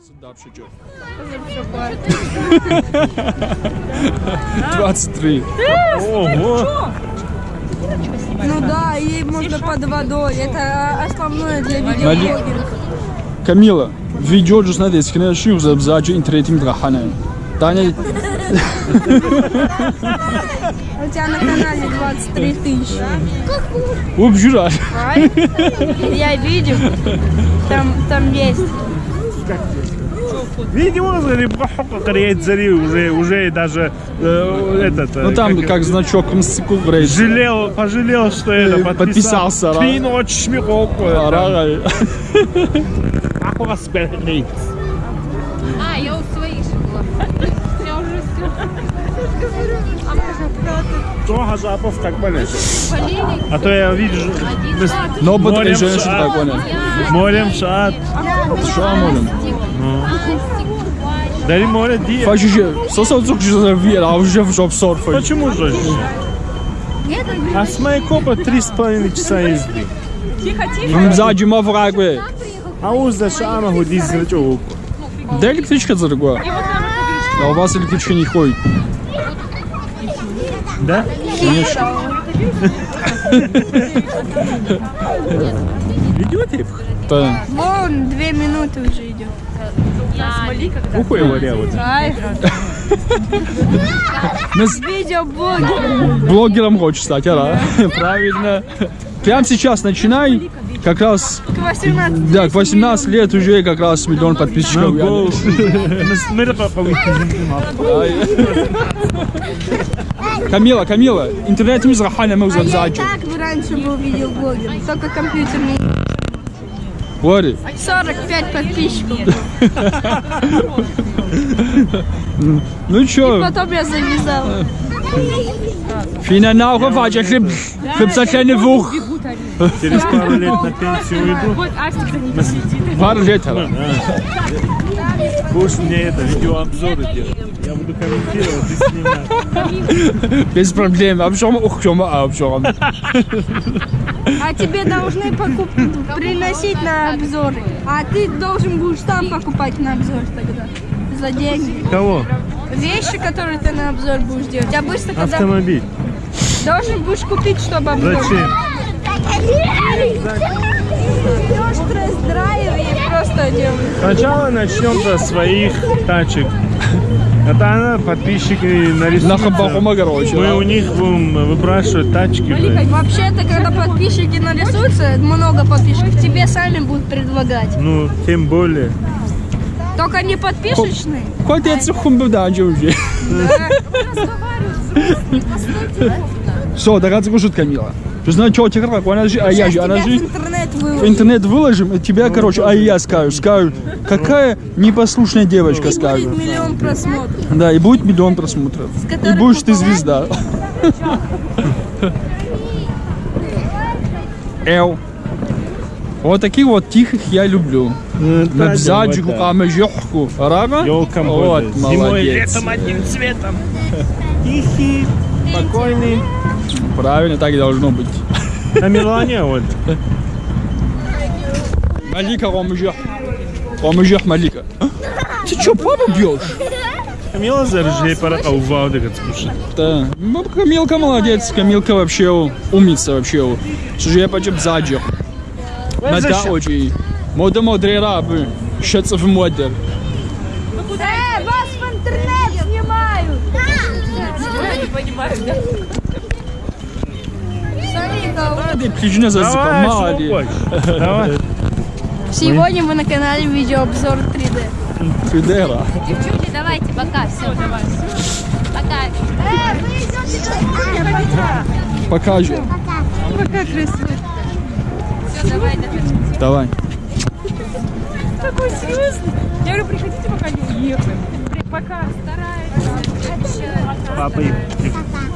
Причем. Позавчера. 23. Ого! Ну да, и можно под водой. Это основное для видеоблогеров. Камила, видео just надо искать, что за бзаджи интернетим драхана. Таня, У тебя на канале 23 тысячи. убежишь. Я видел. Там, там есть. Бахука кореец зари уже уже даже э, этот. э, Ну там как значок мстику грейс. жалел, пожалел, что это Э, подписался, да. Три ночи шмикок. Арага. Ахуа сперлейт. А, я у своих же была. Я уже Трога запов как болеть. А то я вижу. Но женщин шат. так понял. Молим шат. Что молим? Дари море ди. Фашище, сосал цук же вера, а уже в жоп сорфа. Почему же? А с моей копа три с половиной часа езды. Бзаджи маврагве. А у за шама гуди зрачок. Да электричка за другое. А у вас электричка не ходит. Да? Конечно. Видеотейп? Да. Вон, две минуты уже идет. Ухуй его ревут. Ай, Мы с видеоблогер. блогером хочешь стать, а? Правильно. Прямо сейчас начинай. Как раз, К 18. да, к 18 лет уже как раз миллион подписчиков. Камила, Камила, интернет мы заханя мы А уже я и бзаджи. так раньше был видеоблогер, только компьютерный. Говори. 45 подписчиков. Ну чё, Потом я завязал. фина на ухо фача хлеб, хлеб kleine вух. Через пару лет на пенсию уйду. Вот Астик за ними сидит. Пару лет, а? Будешь мне это видеообзоры делать. Я буду комментировать и снимать. Без проблем. Обжом, ух, чё, а, обжом. А тебе должны покуп... приносить на обзоры. А ты должен будешь сам покупать на обзор тогда. За деньги. Кого? Вещи, которые ты на обзор будешь делать. А быстро когда Автомобиль. должен будешь купить, чтобы обзор. Зачем? Берешь тест-драйв и просто делаешь. Сначала начнем со своих тачек. Это она, подписчики нарисуют. На короче. Мы да. у них будем выпрашивать тачки. Вообще-то, когда подписчики нарисуются, много подписчиков, тебе сами будут предлагать. Ну, тем более. Только не подписочные. Хватит хумбу даджи уже. Все, догадаться кушать Камила. Ты знаешь, что тебе как? Она же, а я же, она же. интернет В выложат. интернет выложим, и тебя, короче, а я скажу, скажу, какая непослушная девочка, Будет скажу. миллион просмотров. Да, и будет миллион просмотров. И будешь ты звезда. Эл. Вот таких вот тихих я люблю. Бзаджику, камежохку. Рага? Елка Вот, Зимой и молодец. летом одним цветом. Тихий, спокойный. Правильно, так и должно быть. На Милане вот. Малика, ромыжех. Ромыжех, Малика. Ты что, папу бьешь? Камила заржей пора у Валды как скушать. Да. Ну, Камилка молодец, Камилка вообще умница вообще. Слушай, я почему бзаджих. Мада очень. Мода модрера бы. Шется в модер. Э, вас в интернет снимают! Я не понимаю, да? А, ты птичина зазыпал, Давай. Сегодня мы на канале видеообзор 3D. Фидера. Девчонки, давайте, пока, все, давай. Пока. Покажи. Пока красиво. Все, давай, давай. Давай. Такой серьезный. Я говорю, приходите, пока не уехали. Пока стараюсь. Папа и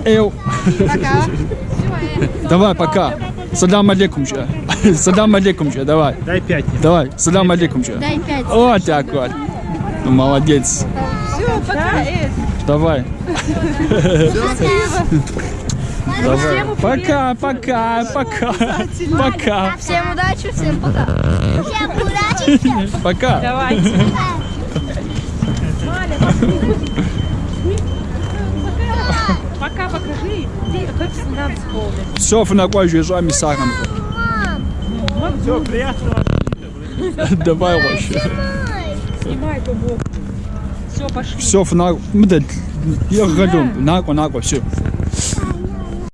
Эл. Давай, пока. Садам алейкум же. Садам алейкум же, давай. дай пять. Давай, садам алейкум же. Дай пять. Вот так вот. Ну, молодец. Все, пока. Давай. Давай. Пока, пока, пока. Пока. Всем удачи, всем пока. Пока. Давайте. Все, фнакой езжай сахаром. Все, приятного. Давай вообще. Снимай ту бок. Все, пошли. Все, фнак. Я году. Нако, нако, все.